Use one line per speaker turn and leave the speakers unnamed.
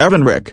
Evan Rick.